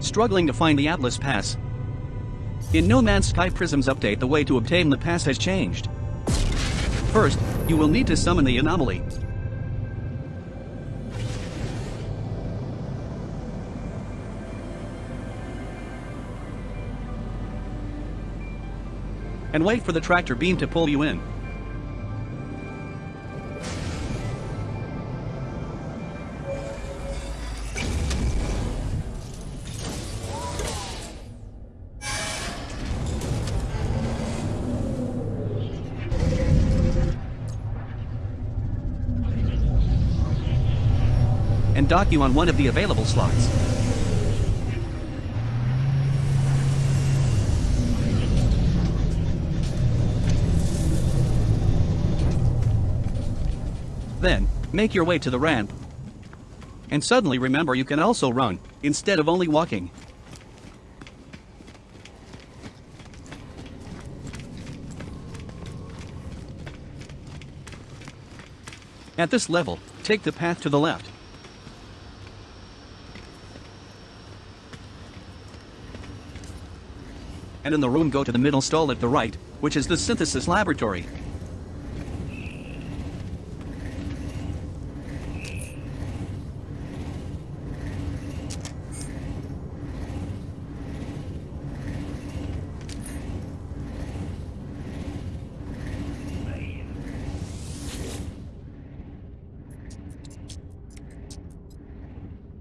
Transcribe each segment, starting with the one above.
Struggling to find the Atlas Pass? In No Man's Sky Prisms update the way to obtain the pass has changed. First, you will need to summon the anomaly. And wait for the tractor beam to pull you in. Dock you on one of the available slots. Then, make your way to the ramp. And suddenly remember you can also run, instead of only walking. At this level, take the path to the left. And in the room go to the middle stall at the right, which is the synthesis laboratory.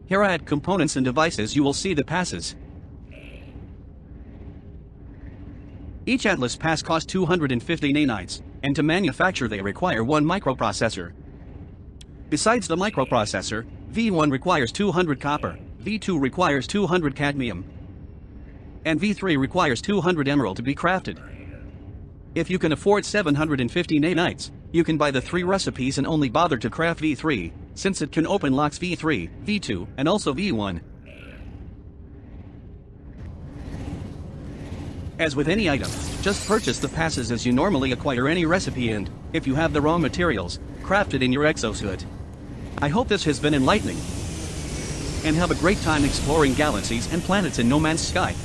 Here at Components and Devices you will see the passes. Each Atlas pass costs 250 nanites, and to manufacture they require one microprocessor. Besides the microprocessor, V1 requires 200 copper, V2 requires 200 cadmium, and V3 requires 200 Emeril to be crafted. If you can afford 750 nanites, you can buy the three recipes and only bother to craft V3, since it can open locks V3, V2, and also V1. As with any item, just purchase the passes as you normally acquire any recipe and, if you have the raw materials, craft it in your exosuit. I hope this has been enlightening. And have a great time exploring galaxies and planets in No Man's Sky.